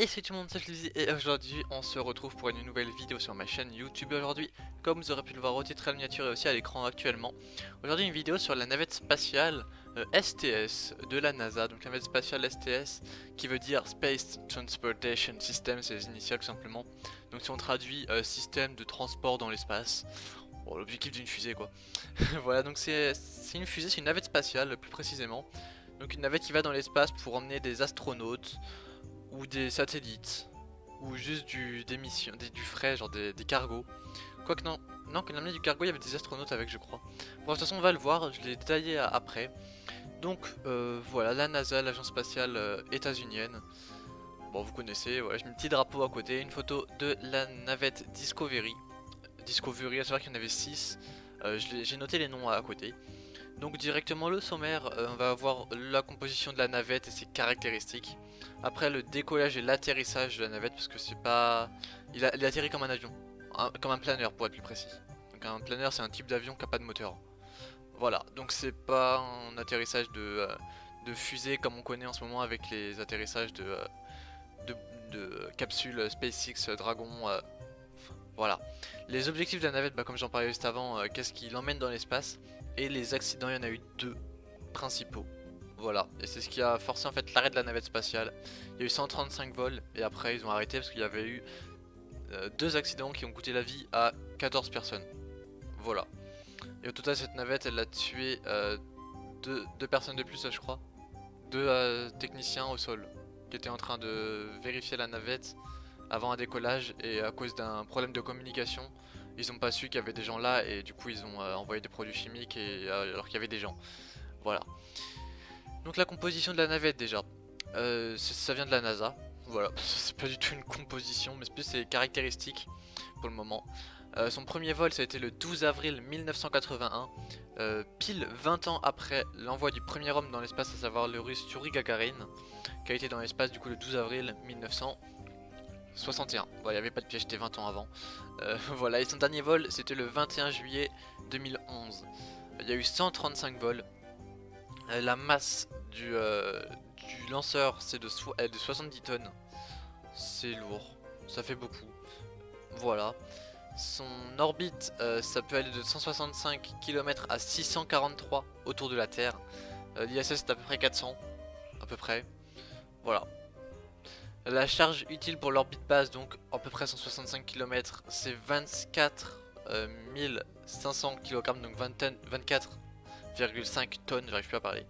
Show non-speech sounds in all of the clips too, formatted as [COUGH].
Et c'est tout le monde, c'est Flizzy et aujourd'hui on se retrouve pour une nouvelle vidéo sur ma chaîne YouTube. Aujourd'hui Comme vous aurez pu le voir au titre à la miniature et aussi à l'écran actuellement Aujourd'hui une vidéo sur la navette spatiale STS euh, de la NASA. Donc la navette spatiale STS qui veut dire Space Transportation System, c'est les initiales tout simplement. Donc si on traduit euh, système de transport dans l'espace L'objectif d'une fusée quoi. [LAUGHS] Voilà donc c'est une fusée, c'est une navette spatiale plus précisément. Donc une navette qui va dans l'espace pour emmener des astronautes ou des satellites, ou juste du, des missions, du frais, genre des, cargos. Quoique non, non, quand on a du cargo, il y avait des astronautes avec, je crois. Bon, de toute façon, on va le voir, je l'ai détaillé après. Donc, euh, voilà, la NASA, l'agence spatiale euh, états-unienne. Bon, vous connaissez, voilà, j'ai mis un petit drapeau à côté, une photo de la navette Discovery. Discovery, à savoir qu'il y en avait 6. Euh, j'ai noté les noms à côté. Donc directement le sommaire, euh, on va avoir la composition de la navette et ses caractéristiques. Après le décollage et l'atterrissage de la navette parce que c'est pas... Il, a, atterrit comme un avion, comme un planeur pour être plus précis. Donc un planeur c'est un type d'avion qui n'a pas de moteur. Voilà, donc c'est pas un atterrissage de, euh, de, fusée comme on connaît en ce moment avec les atterrissages de, euh, de, capsules SpaceX Dragon. voilà. Les objectifs de la navette, bah, comme j'en parlais juste avant, qu'est-ce qui l'emmène dans l'espace? Et les accidents, il y en a eu deux principaux. Voilà, et c'est ce qui a forcé en fait l'arrêt de la navette spatiale. Il y a eu 135 vols et après ils ont arrêté parce qu'il y avait eu euh, deux accidents qui ont coûté la vie à 14 personnes. Voilà. Et au total cette navette elle a tué euh, deux, personnes de plus je crois. Deux euh, techniciens au sol qui étaient en train de vérifier la navette avant un décollage et à cause d'un problème de communication ils ont pas su qu'il y avait des gens là et du coup ils ont euh, envoyé des produits chimiques euh, alors qu'il y avait des gens. Voilà. Donc la composition de la navette déjà, euh, ça vient de la NASA. Voilà, [LAUGHS] c'est pas du tout une composition mais c'est plus ses caractéristiques pour le moment. son premier vol ça a été le 12 avril 1981, pile 20 ans après l'envoi du premier homme dans l'espace, à savoir le russe Yuri Gagarin, qui a été dans l'espace du coup le 12 avril 1981. 61. Bon, il n'y avait pas de piège, c'était 20 ans avant. Euh, [LAUGHS] voilà, et son dernier vol, c'était le 21 juillet 2011. Il y a eu 135 vols. Euh, la masse du, euh, du lanceur, c'est de, de 70 tonnes. C'est lourd, ça fait beaucoup. Voilà. Son orbite, ça peut aller de 165 km à 643 autour de la Terre. L'ISS, c'est à peu près 400, à peu près. Voilà. La charge utile pour l'orbite basse, donc à peu près 165 km, c'est 24 500 kg, donc 24,5 tonnes, j'arrive plus à parler.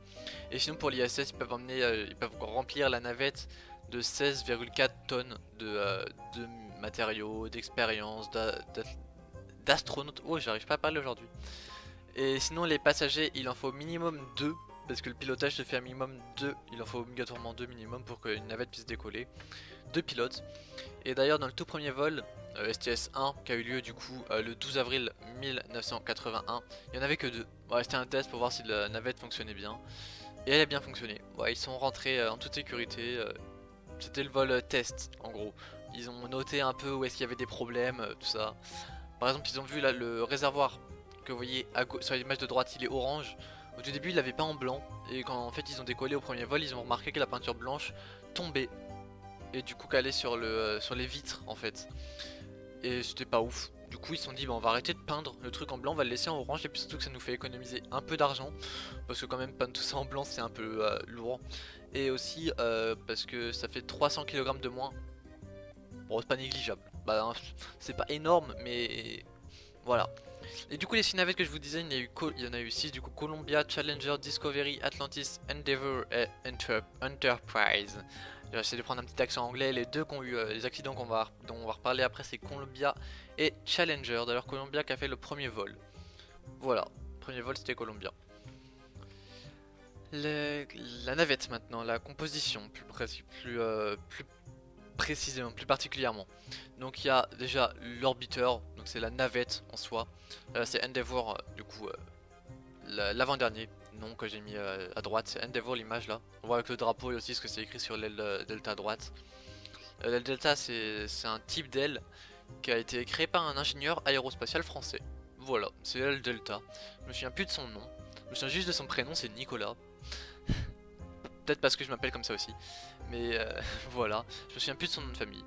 Et sinon pour l'ISS, ils peuvent euh, ils peuvent remplir la navette de 16,4 tonnes de, euh, de matériaux, d'expérience, d'astronautes. Oh, j'arrive pas à parler aujourd'hui. Et sinon les passagers, il en faut minimum 2 parce que le pilotage se fait à minimum 2, il en faut obligatoirement 2 minimum pour qu'une navette puisse décoller. Deux pilotes. Et d'ailleurs dans le tout premier vol, euh, STS-1 qui a eu lieu du coup euh, le 12 avril 1981, il n'y en avait que deux. C'était un test pour voir si la navette fonctionnait bien. Et elle a bien fonctionné. ils sont rentrés euh, en toute sécurité. C'était le vol test en gros. Ils ont noté un peu où est-ce qu'il y avait des problèmes, tout ça. Par exemple ils ont vu là le réservoir que vous voyez sur l'image de droite il est orange. Au tout début il l'avait pas en blanc. Et quand en fait ils ont décollé au premier vol ils ont remarqué que la peinture blanche tombait. Et du coup calait sur, euh, sur les vitres en fait. Et c'était pas ouf. Du coup ils se sont dit bah, on va arrêter de peindre le truc en blanc on va le laisser en orange. Et puis surtout que ça nous fait économiser un peu d'argent. Parce que quand même peindre tout ça en blanc c'est un peu euh, lourd. Et aussi euh, parce que ça fait 300 kg de moins. Bon c'est pas négligeable. Bah hein, c'est pas énorme mais voilà et du coup les 6 navettes que je vous disais, il y, en a eu 6 du coup Columbia, Challenger, Discovery, Atlantis, Endeavour et Enterprise. J'essaie de prendre un petit accent anglais, les deux qui ont eu euh, les accidents va, dont on va reparler après c'est Columbia et Challenger. D'ailleurs Columbia qui a fait le premier vol. Voilà, premier vol c'était Columbia. la navette maintenant, la composition plus, euh, plus précisément, plus particulièrement. Donc il y a déjà l'orbiteur, c'est la navette en soi. Euh, c'est Endeavour, euh, du coup, euh, l'avant-dernier nom que j'ai mis à droite. C'est Endeavour l'image là. On voit avec le drapeau et aussi ce que c'est écrit sur l'aile delta à droite. l'aile delta c'est un type d'aile qui a été créé par un ingénieur aérospatial français. Voilà, c'est l'aile delta. Je me souviens plus de son nom. Je me souviens juste de son prénom, c'est Nicolas. [LAUGHS] Peut-être parce que je m'appelle comme ça aussi. Mais [LAUGHS] voilà, je me souviens plus de son nom de famille.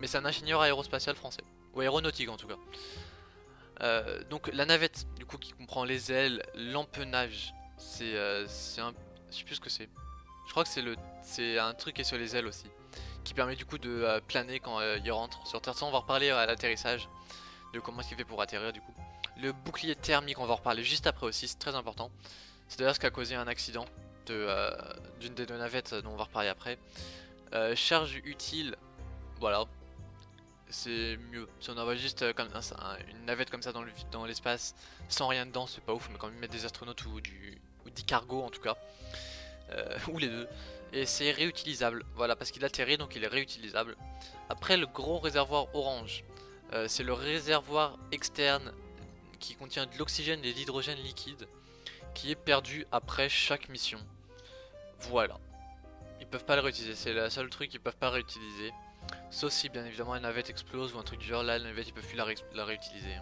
Mais c'est un ingénieur aérospatial français. Ou aéronautique en tout cas. donc la navette, du coup, qui comprend les ailes, l'empennage, c'est un... Je sais plus ce que c'est. Je crois que c'est le, c'est un truc qui est sur les ailes aussi qui permet du coup de euh, planer quand euh, il rentre sur Terre. Ça, on va reparler à l'atterrissage de comment est-ce qu'il fait pour atterrir du coup. Le bouclier thermique, on va en reparler juste après aussi, c'est très important. C'est d'ailleurs ce qui a causé un accident euh, d'une des deux navettes dont on va reparler après. charge utile, voilà, c'est mieux. Si on envoie juste comme une navette comme ça dans l'espace sans rien dedans, c'est pas ouf, mais quand même mettre des astronautes ou du ou des cargos en tout cas, [LAUGHS] ou les deux, et c'est réutilisable, voilà, parce qu'il atterrit donc il est réutilisable. Après le gros réservoir orange, euh, c'est le réservoir externe qui contient de l'oxygène et de l'hydrogène liquide qui est perdu après chaque mission. Voilà. Ils peuvent pas le réutiliser, c'est le seul truc qu'ils peuvent pas réutiliser. Sauf si bien évidemment la navette explose ou un truc du genre, là la navette ils peuvent plus la, réutiliser.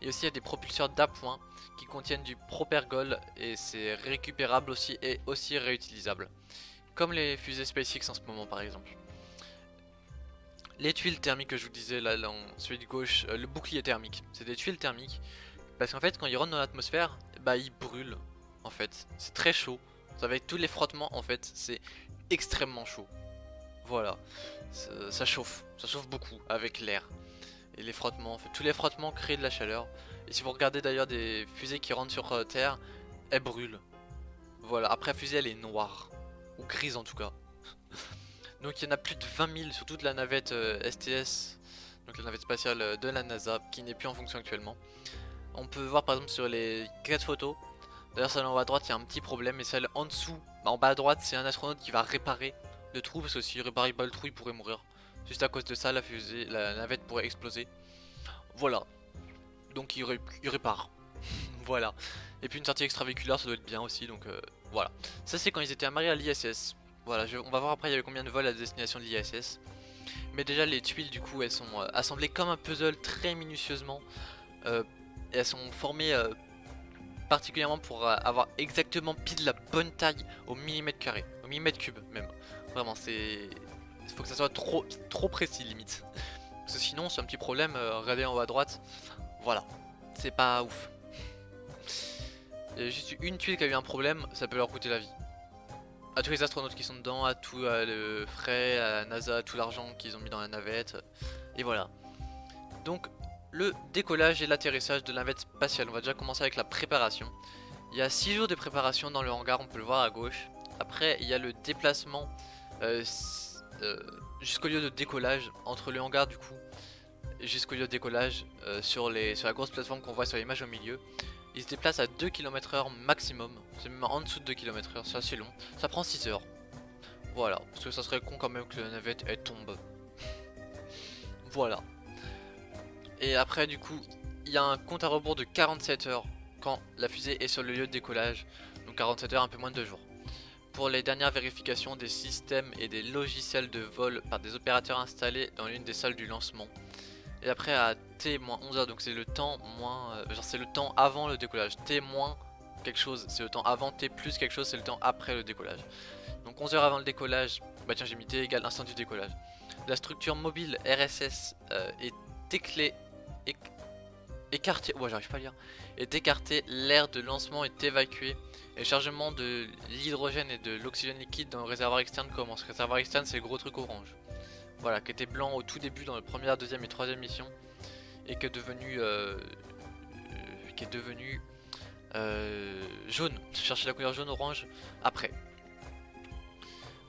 Et aussi il y a des propulseurs d'appoint qui contiennent du propergol et c'est récupérable aussi et aussi réutilisable. Comme les fusées SpaceX en ce moment par exemple. Les tuiles thermiques que je vous disais là, là celui de gauche, euh, le bouclier thermique, c'est des tuiles thermiques. Parce qu'en fait quand ils rentrent dans l'atmosphère, bah ils brûlent en fait. C'est très chaud. Avec tous les frottements en fait, c'est extrêmement chaud. Voilà, ça, chauffe, ça chauffe beaucoup avec l'air. Et les frottements, tous les frottements créent de la chaleur. Et si vous regardez d'ailleurs des fusées qui rentrent sur euh, Terre, elles brûlent. Voilà, après la fusée elle est noire ou grise en tout cas. [LAUGHS] donc il y en a plus de 20 000 sur toute la navette STS, euh, donc la navette spatiale euh, de la NASA, qui n'est plus en fonction actuellement. On peut voir par exemple sur les 4 photos, d'ailleurs celle en haut à droite il y a un petit problème, et celle en dessous, bah, en bas à droite c'est un astronaute qui va réparer le trou, parce que s'il réparait pas le trou il pourrait mourir. Juste à cause de ça la fusée, la navette pourrait exploser. Voilà. Donc il, répare. [LAUGHS] voilà. Et puis une sortie extravéhiculaire ça doit être bien aussi, donc euh, voilà. Ça c'est quand ils étaient amarrés à l'ISS. Voilà, on va voir après il y avait combien de vols à destination de l'ISS. Mais déjà les tuiles du coup elles sont euh, assemblées comme un puzzle très minutieusement. Euh, et elles sont formées particulièrement pour avoir exactement pile la bonne taille au millimètre carré, au millimètre cube même. Vraiment c'est... Faut que ça soit trop, trop précis limite. Parce que sinon c'est un petit problème, regardez en haut à droite. Voilà, c'est pas ouf. Il y a juste une tuile qui a eu un problème, ça peut leur coûter la vie. À tous les astronautes qui sont dedans, à tout le frais, à NASA, à tout l'argent qu'ils ont mis dans la navette. Et voilà. Donc le décollage et l'atterrissage de la navette spatiale. On va déjà commencer avec la préparation. Il y a 6 jours de préparation dans le hangar, on peut le voir à gauche. Après il y a le déplacement euh, euh, jusqu'au lieu de décollage entre le hangar du coup jusqu'au lieu de décollage euh, sur, les, sur la grosse plateforme qu'on voit sur l'image au milieu il se déplace à 2 km h maximum. C'est même en dessous de 2 km h c'est assez long. Ça prend 6 heures. Voilà, parce que ça serait con quand même que la navette elle tombe. [LAUGHS] voilà. Et après du coup, il y a un compte à rebours de 47 heures quand la fusée est sur le lieu de décollage. Donc 47 heures, un peu moins de 2 jours. Pour les dernières vérifications des systèmes et des logiciels de vol par des opérateurs installés dans l'une des salles du lancement. Et après à T-11h, donc c'est le temps moins... Euh, genre c'est le temps avant le décollage. T- quelque chose, c'est le temps avant. T plus quelque chose, c'est le temps après le décollage. Donc 11 h avant le décollage, bah tiens j'ai mis T égale l'instant du décollage. La structure mobile RSS euh, est éclée, écartée, ouais j'arrive pas à lire, est écartée, l'air de lancement est évacué et le chargement de l'hydrogène et de l'oxygène liquide dans le réservoir externe commence. Le réservoir externe c'est le gros truc orange. Voilà, qui était blanc au tout début dans la première, deuxième et troisième mission. Et qui est devenu... Euh, euh, qui est devenu... Euh, jaune. Je cherchais la couleur jaune-orange après.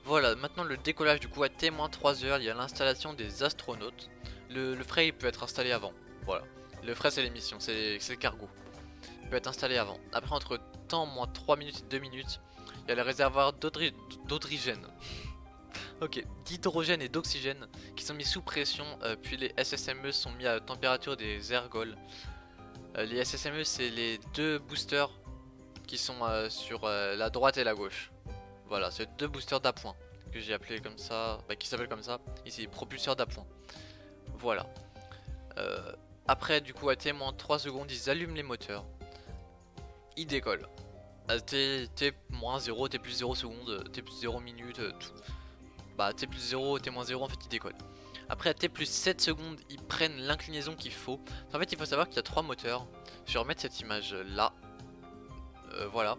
Voilà, maintenant le décollage du coup à T-3 heures, il y a l'installation des astronautes. Le, frais il peut être installé avant. Voilà. Le frais c'est l'émission, c'est le cargo. Il peut être installé avant. Après entre temps moins 3 minutes et 2 minutes, il y a le réservoir d'hydrogène. [LAUGHS] Ok, d'hydrogène et d'oxygène qui sont mis sous pression, euh, puis les SSME sont mis à température des ergols. Euh, les SSME c'est les deux boosters qui sont euh, sur la droite et la gauche. Voilà, c'est deux boosters d'appoint que j'ai appelé comme ça, bah, qui s'appellent comme ça. Ici, propulseurs d'appoint. Voilà. Après, du coup, à T-3 secondes, ils allument les moteurs. Ils décollent. T, T-0, T plus 0 secondes, T plus 0 minutes, tout. bah T plus 0, T moins 0 en fait ils décollent. Après à T plus 7 secondes ils prennent l'inclinaison qu'il faut. En fait il faut savoir qu'il y a 3 moteurs. Je vais remettre cette image là. Euh, voilà.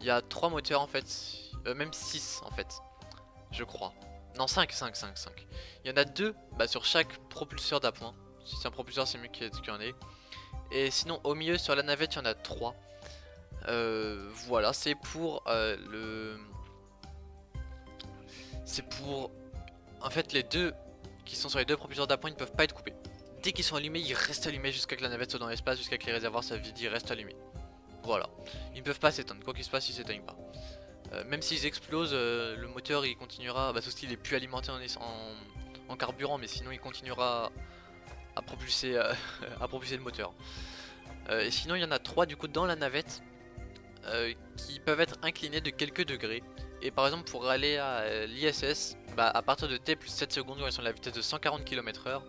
Il y a 3 moteurs en fait. Euh, même 6 en fait. Je crois. Non 5, 5, 5, 5. Il y en a 2 bah, sur chaque propulseur d'appoint. Si c'est un propulseur c'est mieux qu'il y en ait. Et sinon au milieu sur la navette il y en a 3. Euh, voilà, c'est pour euh, le... C'est pour... En fait, les deux qui sont sur les deux propulseurs d'appoint, ne peuvent pas être coupés. Dès qu'ils sont allumés, ils restent allumés jusqu'à que la navette soit dans l'espace, jusqu'à que les réservoirs soient vides, ils restent allumés. Voilà. Ils ne peuvent pas s'éteindre, quoi qu'il se passe, ils s'éteignent pas. Euh, même s'ils explosent, le moteur il continuera, bah, sauf qu'il est plus alimenté en, en, carburant, mais sinon il continuera à propulser, [LAUGHS] à propulser le moteur. et sinon il y en a trois du coup dans la navette euh, qui peuvent être inclinés de quelques degrés. Et par exemple pour aller à euh, l'ISS, bah, à partir de T plus 7 secondes, quand ils sont à la vitesse de 140 km h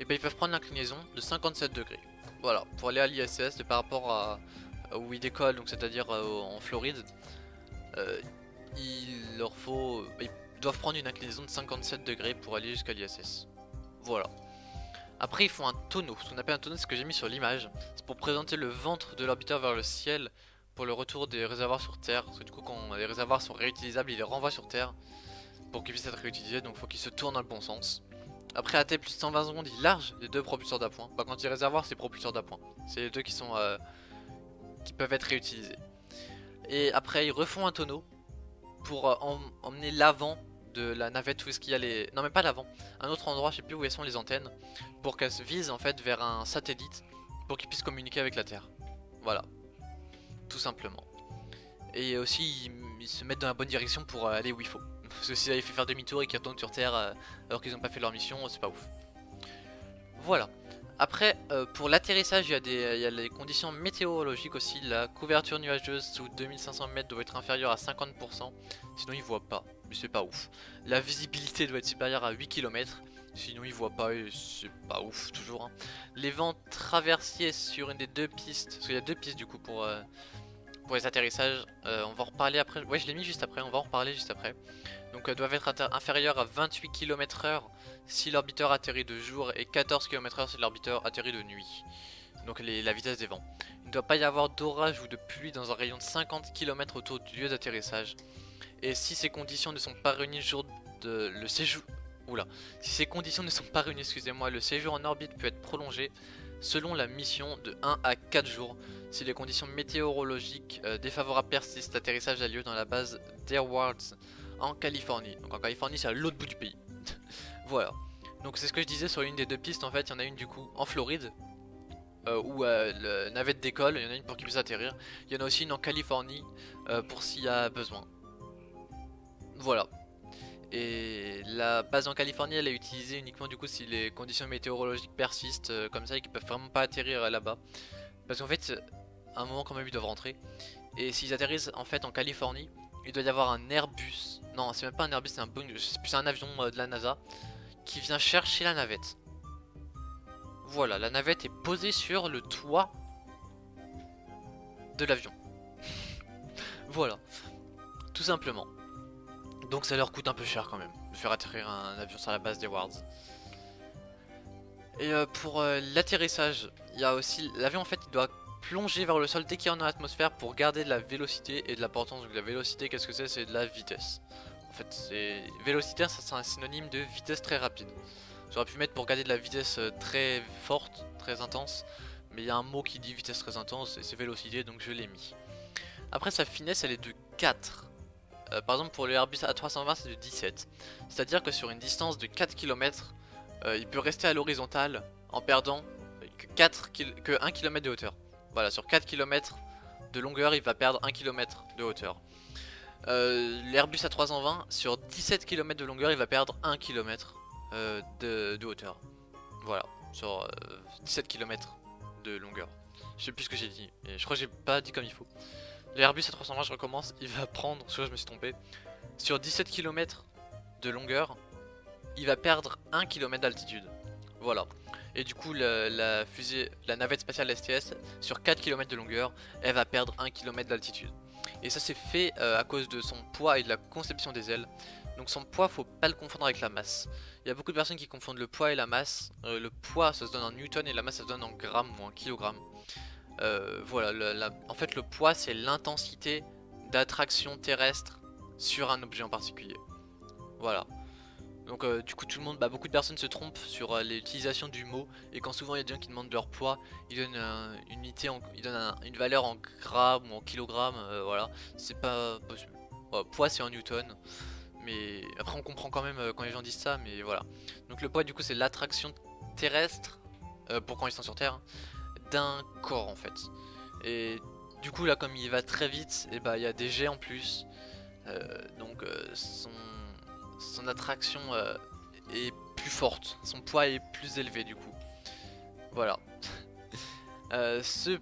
et bah, ils peuvent prendre l'inclinaison de 57 degrés. Voilà, pour aller à l'ISS, par rapport à, où ils décollent, donc c'est-à-dire euh, en Floride, il leur faut, ils doivent prendre une inclinaison de 57 degrés pour aller jusqu'à l'ISS. Voilà. Après ils font un tonneau, ce qu'on appelle un tonneau c'est ce que j'ai mis sur l'image, c'est pour présenter le ventre de l'orbiteur vers le ciel pour le retour des réservoirs sur Terre. Parce que du coup, quand les réservoirs sont réutilisables, ils les renvoient sur Terre pour qu'ils puissent être réutilisés. Donc, il faut qu'ils se tournent dans le bon sens. Après AT plus 120 secondes, il large les deux propulseurs d'appoint. Bah, quand il réservoir, c'est propulseurs d'appoint. C'est les deux qui sont euh, qui peuvent être réutilisés. Et après, ils refont un tonneau pour euh, emmener l'avant de la navette où est-ce qu'il y a les... Non mais pas l'avant, un autre endroit, je sais plus où sont les antennes, pour qu'elles se visent en fait vers un satellite, pour qu'ils puissent communiquer avec la Terre. Voilà, tout simplement. Et aussi, ils, se mettent dans la bonne direction pour euh, aller où il faut. [LAUGHS] Parce que s'ils avaient fait faire demi-tour et qu'ils retournent sur Terre euh, alors qu'ils n'ont pas fait leur mission, c'est pas ouf. Voilà. Après, euh, pour l'atterrissage, il y, a les conditions météorologiques aussi. La couverture nuageuse sous 2500 mètres doit être inférieure à 50%, sinon ils voient pas, c'est pas ouf. La visibilité doit être supérieure à 8 km, sinon ils voient pas et c'est pas ouf toujours. Hein. Les vents traversiers sur une des deux pistes, parce qu'il y a deux pistes du coup pour, pour les atterrissages, euh, on va en reparler après. Ouais, je l'ai mis juste après, on va en reparler juste après. Donc, euh, doivent être inférieurs à 28 km h si l'orbiteur atterrit de jour et 14 km h si l'orbiteur atterrit de nuit. Donc, la vitesse des vents. Il ne doit pas y avoir d'orage ou de pluie dans un rayon de 50 km autour du lieu d'atterrissage. Et si ces conditions ne sont pas réunies le jour de le séjour. Oula. Si ces conditions ne sont pas réunies, excusez-moi, le séjour en orbite peut être prolongé selon la mission de 1 à 4 jours. Si les conditions météorologiques euh, défavorables persistent, l'atterrissage a lieu dans la base d'Airwards en Californie. Donc en Californie c'est à l'autre bout du pays. [LAUGHS] voilà. Donc c'est ce que je disais sur une des deux pistes en fait, il y en a une du coup en Floride. Euh, où euh, le navette décolle, il y en a une pour qu'il puisse atterrir. Il y en a aussi une en Californie pour s'il y a besoin. Voilà. Et la base en Californie, elle est utilisée uniquement du coup si les conditions météorologiques persistent euh, comme ça et qu'ils peuvent vraiment pas atterrir là-bas. Parce qu'en fait, à un moment quand même ils doivent rentrer. Et s'ils atterrissent en fait en Californie, il doit y avoir un Airbus. Non, c'est même pas un Airbus, c'est un c'est un avion euh, de la NASA qui vient chercher la navette. Voilà, la navette est posée sur le toit de l'avion. [LAUGHS] voilà, tout simplement. Donc ça leur coûte un peu cher quand même de faire atterrir un avion sur la base des Wards. Et euh, pour euh, l'atterrissage, il y a aussi l'avion en fait il doit plonger vers le sol dès qu'il est en atmosphère pour garder de la vélocité et de la portance. Donc la vélocité qu'est-ce que c'est? C'est de la vitesse. En fait c'est vélocité ça c'est un synonyme de vitesse très rapide. J'aurais pu mettre pour garder de la vitesse euh, très forte, très intense. Mais il y a un mot qui dit vitesse très intense et c'est vélocité donc je l'ai mis. Après sa finesse elle est de 4. Euh, par exemple pour le Airbus A320 c'est de 17. C'est-à-dire que sur une distance de 4 km, euh, il peut rester à l'horizontale en perdant que, 4 que 1 km de hauteur. Voilà, sur 4 km de longueur, il va perdre 1 km de hauteur. Euh, L'Airbus A320, sur 17 km de longueur, il va perdre 1 km de, hauteur. Voilà, sur 17 km de longueur. Je sais plus ce que j'ai dit, je crois que j'ai pas dit comme il faut. L'Airbus A320, je recommence, il va prendre, soit je me suis trompé, sur 17 km de longueur, il va perdre 1 km d'altitude. Voilà. Et du coup, la, fusée, la navette spatiale STS, sur 4 km de longueur, elle va perdre 1 km d'altitude. Et ça c'est fait euh, à cause de son poids et de la conception des ailes. Donc son poids, faut pas le confondre avec la masse. Il y a beaucoup de personnes qui confondent le poids et la masse. Euh, le poids, ça se donne en newton et la masse, ça se donne en grammes ou en kilogrammes. Euh, voilà, en fait le poids, c'est l'intensité d'attraction terrestre sur un objet en particulier. Voilà. Donc euh, du coup tout le monde, bah, beaucoup de personnes se trompent sur l'utilisation du mot et quand souvent il y a des gens qui demandent leur poids, ils donnent une unité, ils donnent une valeur en grammes ou en kilogrammes, voilà, c'est pas possible. poids c'est en newton, mais après on comprend quand même euh, quand les gens disent ça, mais voilà. Donc le poids du coup c'est l'attraction terrestre, euh, pour quand ils sont sur Terre, d'un corps en fait. Et du coup là comme il va très vite, et eh bah il y a des jets en plus. Euh, donc son, son attraction est plus forte, son poids est plus élevé du coup. Voilà. [LAUGHS] ce,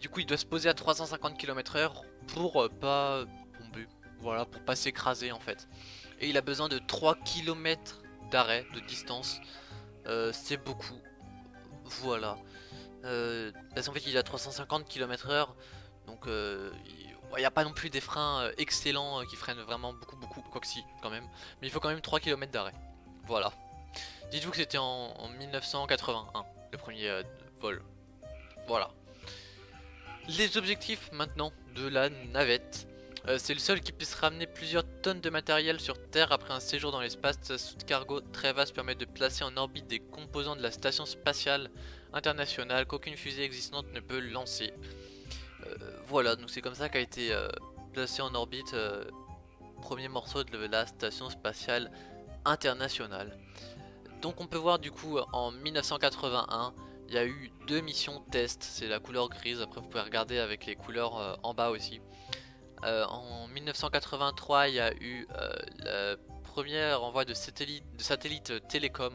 du coup il doit se poser à 350 km h pour pas tomber, voilà, pour pas s'écraser en fait. Et il a besoin de 3 km d'arrêt, de distance. Euh, c'est beaucoup. Voilà. Euh, parce qu'en fait il a 350 km h Donc euh, il n'y a pas non plus des freins euh, excellents qui freinent vraiment beaucoup beaucoup. Quoi que si quand même. Mais il faut quand même 3 km d'arrêt. Voilà. Dites-vous que c'était en, 1981, le premier vol. Voilà. Les objectifs maintenant de la navette. Euh, c'est le seul qui puisse ramener plusieurs tonnes de matériel sur Terre après un séjour dans l'espace. Sa soute cargo très vaste permet de placer en orbite des composants de la station spatiale internationale qu'aucune fusée existante ne peut lancer. Euh, voilà, donc c'est comme ça qu'a été euh, placé en orbite premier morceau de la station spatiale internationale. Donc on peut voir du coup en 1981 il y a eu deux missions test, c'est la couleur grise, après vous pouvez regarder avec les couleurs en bas aussi. Euh, en 1983, il y a eu euh, le premier envoi de satellites de satellite télécom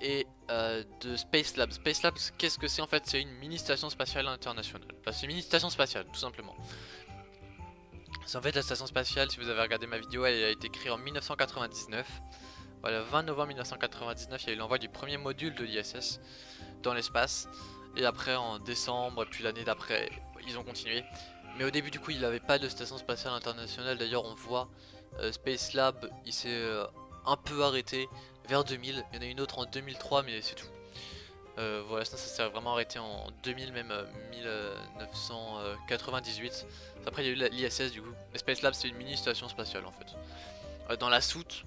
et euh, de Space Labs. Space Labs, qu'est-ce que c'est en fait? C'est une mini station spatiale internationale. c'est une mini station spatiale, tout simplement. C'est en fait la station spatiale, si vous avez regardé ma vidéo, elle a été créée en 1999. Voilà, 20 novembre 1999, il y a eu l'envoi du premier module de l'ISS dans l'espace. Et après, en décembre, puis l'année d'après, ils ont continué. Mais au début du coup il n'avait pas de station spatiale internationale. D'ailleurs on voit euh, Space Lab il s'est euh, un peu arrêté vers 2000 Il y en a une autre en 2003 mais c'est tout. Euh, Voilà ça, ça s'est vraiment arrêté en 2000 même 1998 Après il y a eu l'ISS du coup. Space Lab c'est une mini station spatiale en fait. Dans la soute,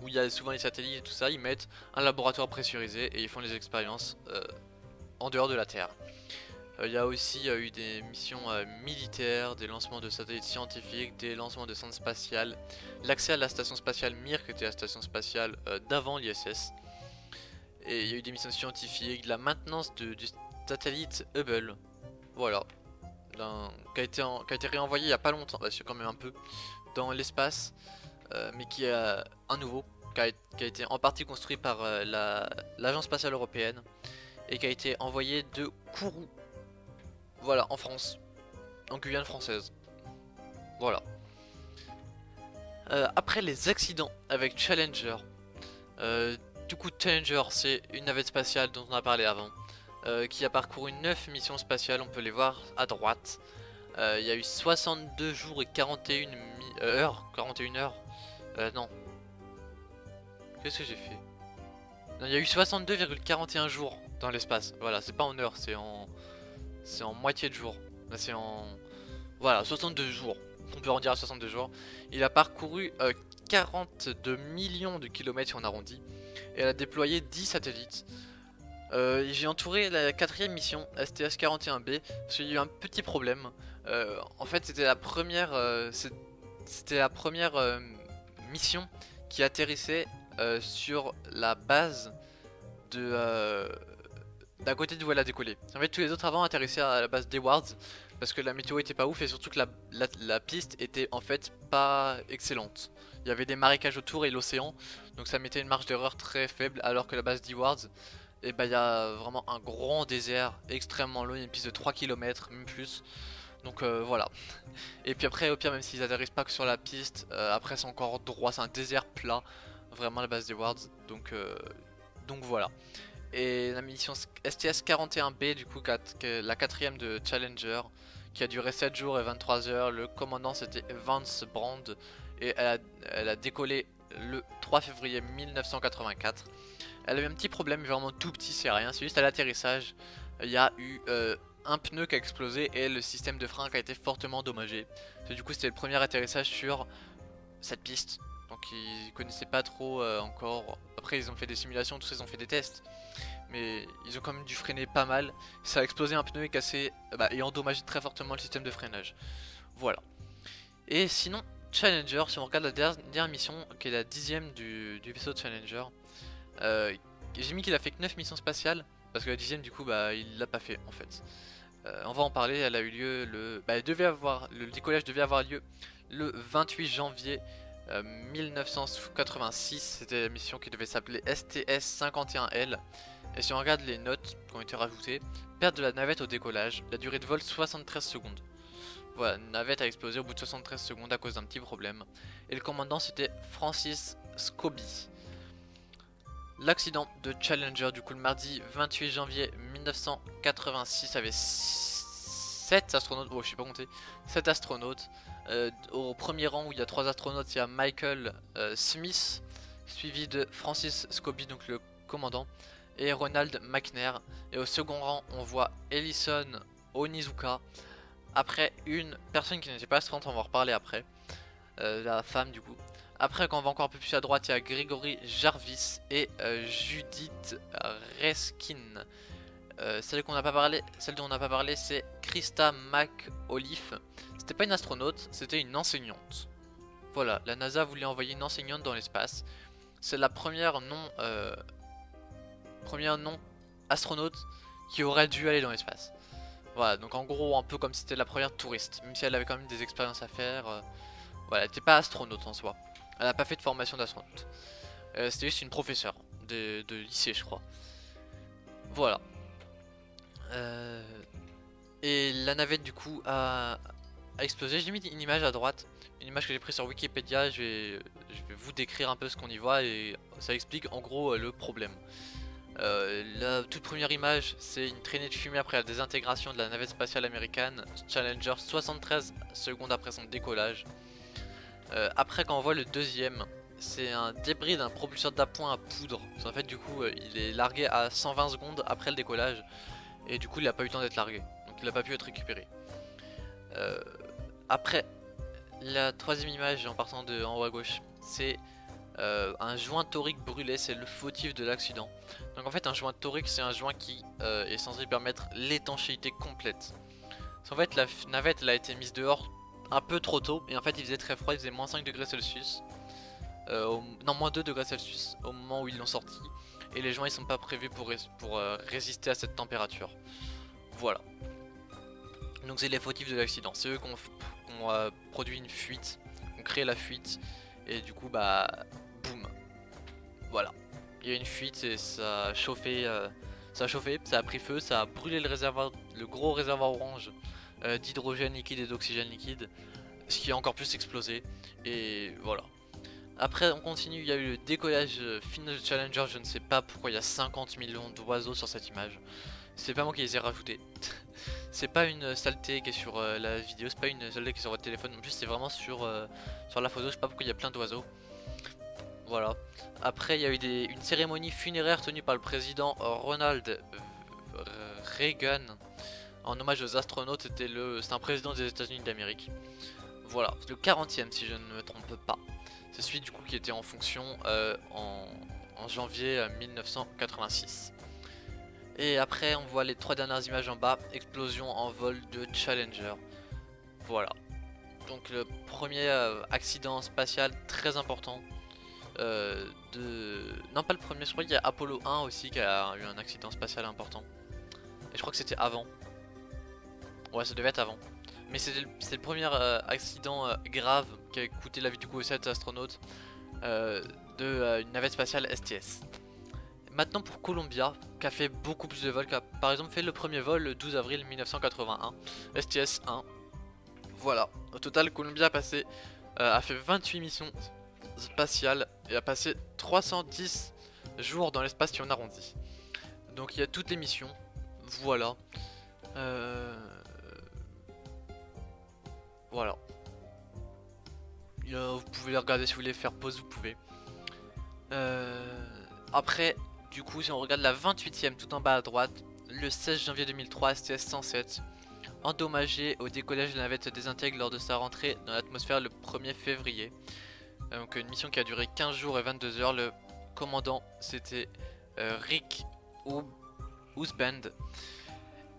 où il y a souvent les satellites et tout ça, ils mettent un laboratoire pressurisé et ils font les expériences en dehors de la Terre. Euh, il y a aussi eu des missions euh, militaires, des lancements de satellites scientifiques, des lancements de sondes spatiales, l'accès à la station spatiale Mir, qui était la station spatiale euh, d'avant l'ISS. Et il y a eu des missions scientifiques, de la maintenance du satellite Hubble. Voilà. qui, a été qui a été réenvoyé il n'y a pas longtemps, bah, c'est quand même un peu, dans l'espace. mais qui est un nouveau, qui a, été en partie construit par l'Agence spatiale européenne. Et qui a été envoyé de Kourou voilà, en France. En Guyane française. Voilà. Euh, après les accidents avec Challenger. Euh, du coup, Challenger, c'est une navette spatiale dont on a parlé avant. Euh, qui a parcouru 9 missions spatiales, on peut les voir à droite. Il y a eu 62 jours et 41 heures. 41 heures. non. Qu'est-ce que j'ai fait? Il y a eu 62,41 jours dans l'espace. Voilà, c'est pas en heures, c'est en... C'est en moitié de jour. C'est en... Voilà, 62 jours. On peut en dire à 62 jours. Il a parcouru 42 euh, millions de kilomètres si on arrondit. Et elle a déployé 10 satellites. Euh, J'ai entouré la quatrième mission, STS-41B, parce qu'il y a eu un petit problème. Euh, en fait, c'était la première, c'était la première mission qui atterrissait sur la base de d'un côté de où elle a décollé. En fait, tous les autres avant atterrissaient à la base d'Ewards parce que la météo était pas ouf et surtout que la, piste était en fait pas excellente. Il y avait des marécages autour et l'océan, donc ça mettait une marge d'erreur très faible alors que la base d'Ewards, et eh bah ben, il y a vraiment un grand désert extrêmement long, une piste de 3 km, même plus. Donc euh, voilà. [LAUGHS] Et puis après, au pire, même s'ils atterrissent pas que sur la piste, euh, après c'est encore droit, c'est un désert plat, vraiment la base d'Ewards. Donc, euh, donc voilà. Et la mission STS-41B, du coup, la quatrième de Challenger, qui a duré 7 jours et 23 heures. Le commandant c'était Vance Brand et elle a, décollé le 3 février 1984. Elle a eu un petit problème, vraiment tout petit, c'est rien, c'est juste à l'atterrissage, il y a eu euh, un pneu qui a explosé et le système de frein qui a été fortement endommagé. Du coup c'était le premier atterrissage sur cette piste, donc ils connaissaient pas trop euh, encore. Après ils ont fait des simulations, tout ça, ils ont fait des tests. Mais ils ont quand même dû freiner pas mal. Ça a explosé un pneu et cassé bah, et endommagé très fortement le système de freinage. Voilà. Et sinon, Challenger, si on regarde la dernière mission, qui est la dixième du, du vaisseau Challenger, euh, j'ai mis qu'il a fait que 9 missions spatiales, parce que la dixième du coup bah il l'a pas fait en fait. Euh, on va en parler, elle a eu lieu le. Bah, elle devait avoir. Le décollage devait avoir lieu le 28 janvier 1986. Euh, C'était la mission qui devait s'appeler STS-51L. Et si on regarde les notes qui ont été rajoutées, perte de la navette au décollage, la durée de vol 73 secondes. Voilà, navette a explosé au bout de 73 secondes à cause d'un petit problème. Et le commandant c'était Francis Scobie. L'accident de Challenger, du coup le mardi 28 janvier 1986 avait 7 astronautes, oh je sais pas compter, 7 astronautes. Euh, au premier rang où il y a 3 astronautes, il y a Michael euh, Smith, suivi de Francis Scobie, donc le commandant, et Ronald McNair. Et au second rang, on voit Ellison Onizuka, après une personne qui n'était pas astronaute, on va en reparler après, euh, la femme du coup. Après, quand on va encore un peu plus à droite, il y a Gregory Jarvis et euh, Judith Reskin. Euh, celle pas celle dont on n'a pas parlé, c'est Krista McAuliffe. C'était pas une astronaute, c'était une enseignante. Voilà, la NASA voulait envoyer une enseignante dans l'espace. C'est la première non, première non astronaute qui aurait dû aller dans l'espace. Voilà, donc en gros, un peu comme c'était la première touriste, même si elle avait quand même des expériences à faire. voilà, elle n'était pas astronaute en soi. Elle n'a pas fait de formation d'astronaute. Euh, C'était juste une professeure de, lycée, je crois. Voilà. Euh, et la navette, du coup, a, explosé. J'ai mis une image à droite. Une image que j'ai prise sur Wikipédia. Je vais, vous décrire un peu ce qu'on y voit et ça explique en gros euh, le problème. Euh, la toute première image, c'est une traînée de fumée après la désintégration de la navette spatiale américaine Challenger 73 secondes après son décollage. Euh, après quand on voit le deuxième, c'est un débris d'un propulseur d'appoint à poudre. En fait du coup euh, il est largué à 120 secondes après le décollage et du coup il n'a pas eu le temps d'être largué. Donc il n'a pas pu être récupéré. Après la troisième image en partant de en haut à gauche, c'est un joint torique brûlé, c'est le fautif de l'accident. Donc en fait un joint torique c'est un joint qui est censé permettre l'étanchéité complète. En fait la navette elle a été mise dehors un peu trop tôt et en fait il faisait très froid, il faisait moins 5 degrés Celsius. Euh, non moins 2 degrés Celsius au moment où ils l'ont sorti et les joints ils sont pas prévus pour, euh, résister à cette température. Voilà. Donc c'est les fautifs de l'accident, c'est eux qui ont, euh, produit une fuite, ont créé la fuite et du coup bah boum. Voilà. Il y a une fuite et ça a chauffé, ça a chauffé, ça a pris feu, ça a brûlé le réservoir, le gros réservoir orange euh, d'hydrogène liquide et d'oxygène liquide, ce qui a encore plus explosé, et voilà. Après on continue, il y a eu le décollage euh, final Challenger, je ne sais pas pourquoi il y a 50 millions d'oiseaux sur cette image. C'est pas moi qui les ai rajoutés. [LAUGHS] c'est pas une saleté qui est sur euh, la vidéo, c'est pas une saleté qui est sur votre téléphone, en plus c'est vraiment sur, sur la photo, je sais pas pourquoi il y a plein d'oiseaux. Voilà. Après il y a eu une cérémonie funéraire tenue par le président Ronald Reagan en hommage aux astronautes, c'était c'est un président des États-Unis d'Amérique. Voilà, le 40e si je ne me trompe pas. C'est celui du coup qui était en fonction euh, en, janvier 1986. Euh, Et après on voit les trois dernières images en bas, explosion en vol de Challenger. Voilà. Donc le premier euh, accident spatial très important de... Non pas le premier, je crois qu'il y a Apollo 1 aussi qui a eu un accident spatial important. Et je crois que c'était avant. Ouais, ça devait être avant. Mais c'est le, premier euh, accident euh, grave qui a coûté la vie du coup aux 7 astronautes euh, de une navette spatiale STS. Maintenant pour Columbia, qui a fait beaucoup plus de vols, qui a par exemple fait le premier vol le 12 avril 1981, STS 1. Voilà, au total Columbia a, passé, a fait 28 missions spatiales et a passé 310 jours dans l'espace si on arrondit. Donc il y a toutes les missions, voilà. Euh... Voilà. Il vous pouvez les regarder si vous voulez faire pause, vous pouvez. après, du coup, si on regarde la 28ème tout en bas à droite, le 16 janvier 2003, STS 107, endommagé au décollage de la navette désintègre lors de sa rentrée dans l'atmosphère le 1er février. Euh, donc une mission qui a duré 15 jours et 22 heures. Le commandant c'était euh, Rick Ousband.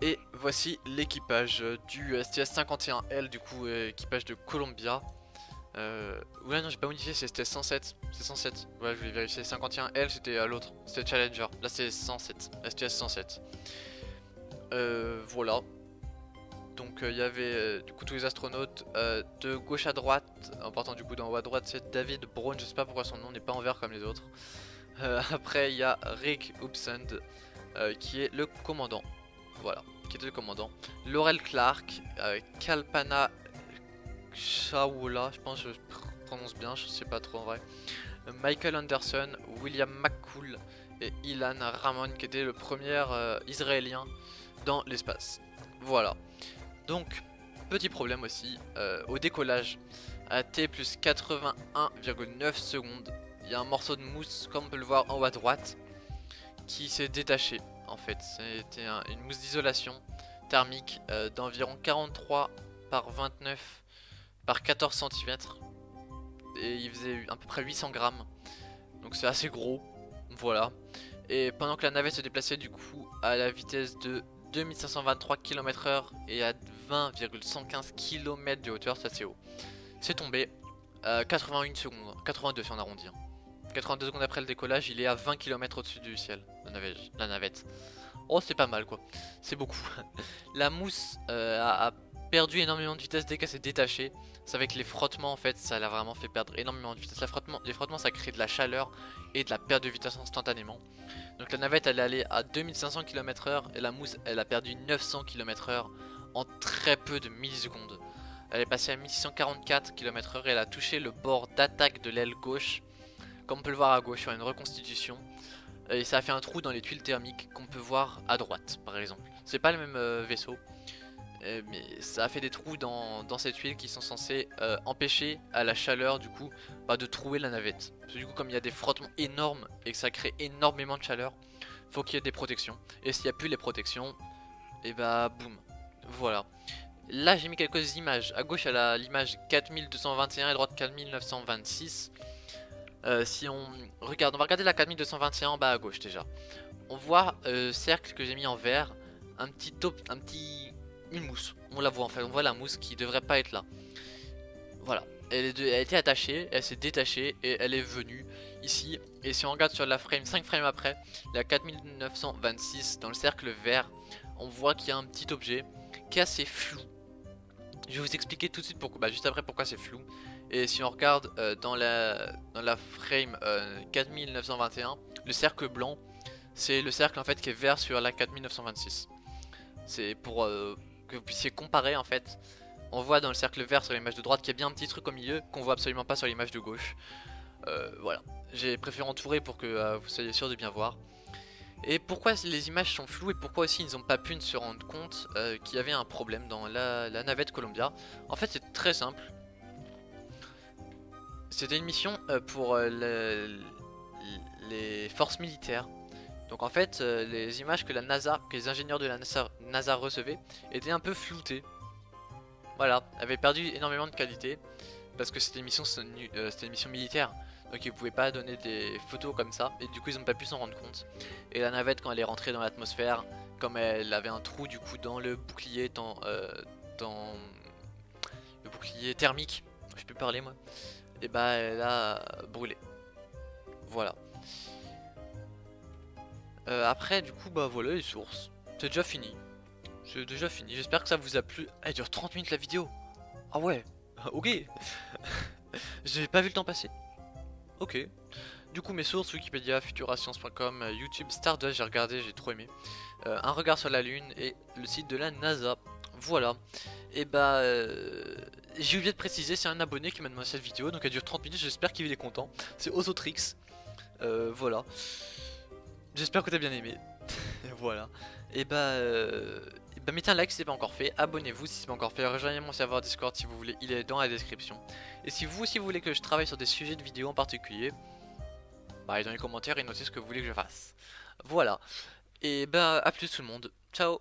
Et voici l'équipage du STS-51L, du coup équipage de Columbia. Euh, ouais non j'ai pas modifié, c'était 107, c'est 107, ouais je voulais vérifier, 51L c'était à l'autre, c'était Challenger, là c'est 107, STS 107. Euh, voilà, donc il y avait du coup tous les astronautes de gauche à droite, en partant du coup d'en haut à droite c'est David Brown, je sais pas pourquoi son nom n'est pas en vert comme les autres. après il y a Rick Upsund qui est le commandant, voilà, qui était le commandant. Laurel Clark, Kalpana Shawola, je pense que je prononce bien, je sais pas trop en vrai. Michael Anderson, William McCool et Ilan Ramon qui était le premier euh, israélien dans l'espace. Voilà. Donc, petit problème aussi, euh, au décollage, à T plus 81,9 secondes, il y a un morceau de mousse, comme on peut le voir en haut à droite, qui s'est détaché en fait. C'était une mousse d'isolation thermique euh, d'environ 43 par 29 par 14 cm et il faisait à peu près 800 grammes. Donc c'est assez gros. Voilà. Et pendant que la navette se déplaçait du coup à la vitesse de 2523 km h et à 20,115 km de hauteur c'est haut. C'est tombé à 81 secondes 82 si on arrondit 82 hein. secondes après le décollage il est à 20 km au dessus du ciel la navette, oh c'est pas mal quoi. C'est beaucoup. [LAUGHS] La mousse euh, a perdu énormément de vitesse dès qu'elle s'est détachée c'est avec les frottements en fait, ça l'a vraiment fait perdre énormément de vitesse. les frottements ça crée de la chaleur et de la perte de vitesse instantanément. Donc la navette elle est allée à 2500 km h et la mousse elle a perdu 900 km h en très peu de millisecondes. Elle est passée à 1644 km h et elle a touché le bord d'attaque de l'aile gauche. Comme on peut le voir à gauche sur une reconstitution. Et ça a fait un trou dans les tuiles thermiques qu'on peut voir à droite par exemple. C'est pas le même euh, vaisseau. Euh, mais ça a fait des trous dans, cette huile qui sont censés euh, empêcher à la chaleur du coup bah, de trouer la navette. Parce que du coup comme il y a des frottements énormes et que ça crée énormément de chaleur, faut qu'il y ait des protections. Et s'il n'y a plus les protections, et bah boum, voilà. Là j'ai mis quelques images, à gauche elle a l'image 4221 et droite 4926. Euh, si on regarde, on va regarder la 4221 en bas à gauche déjà. On voit cercle que j'ai mis en vert, un petit, top, un petit une mousse. On la voit en fait, on voit la mousse qui devrait pas être là. Voilà, elle, est a été attachée, elle s'est détachée et elle est venue ici. Et si on regarde sur la frame, 5 frames après, la 4926 dans le cercle vert, on voit qu'il y a un petit objet qui est assez flou. Je vais vous expliquer tout de suite pourquoi, bah, juste après pourquoi c'est flou. Et si on regarde euh, dans, la, dans la frame 4921, euh, le cercle blanc, c'est le cercle en fait qui est vert sur la 4926. C'est pour, euh, vous puissiez comparer en fait. On voit dans le cercle vert sur l'image de droite qu'il y a bien un petit truc au milieu qu'on voit absolument pas sur l'image de gauche. Euh, voilà, j'ai préféré entourer pour que euh, vous soyez sûr de bien voir. Et pourquoi les images sont floues et pourquoi aussi ils n'ont pas pu se rendre compte euh, qu'il y avait un problème dans la, navette Columbia? En fait c'est très simple. C'était une mission pour les forces militaires donc en fait, euh, les images que la NASA, que les ingénieurs de la NASA, recevaient étaient un peu floutées. Voilà, avaient perdu énormément de qualité parce que c'était une mission, euh, c'était une mission militaire. Donc ils pouvaient pas donner des photos comme ça et du coup ils ont pas pu s'en rendre compte. Et la navette quand elle est rentrée dans l'atmosphère, comme elle avait un trou du coup dans le bouclier, dans, euh, dans le bouclier thermique, je peux parler moi, et bah elle a brûlé. Voilà. Euh, après, du coup, bah voilà les sources. C'est déjà fini. C'est déjà fini. J'espère que ça vous a plu. Elle dure 30 minutes la vidéo. Ah ouais. [LAUGHS] ok. [LAUGHS] J'ai pas vu le temps passer. Ok. Du coup, mes sources Wikipédia, futurascience.com, euh, YouTube, Stardust, j'ai regardé, j'ai trop aimé. Euh, un regard sur la Lune et le site de la NASA. Voilà. Et bah, j'ai oublié de préciser, c'est un abonné qui m'a demandé cette vidéo, donc elle dure 30 minutes. J'espère qu'il est content. C'est Ozotrix. voilà. J'espère que t'as bien aimé. [LAUGHS] voilà. Et bah, euh, bah, mettez un like si c'est pas encore fait, abonnez-vous si c'est pas encore fait, rejoignez mon serveur Discord si vous voulez, il est dans la description. Et si vous aussi voulez que je travaille sur des sujets de vidéos en particulier, bah dans les commentaires et notez ce que vous voulez que je fasse. Voilà. Et bah à plus tout le monde. Ciao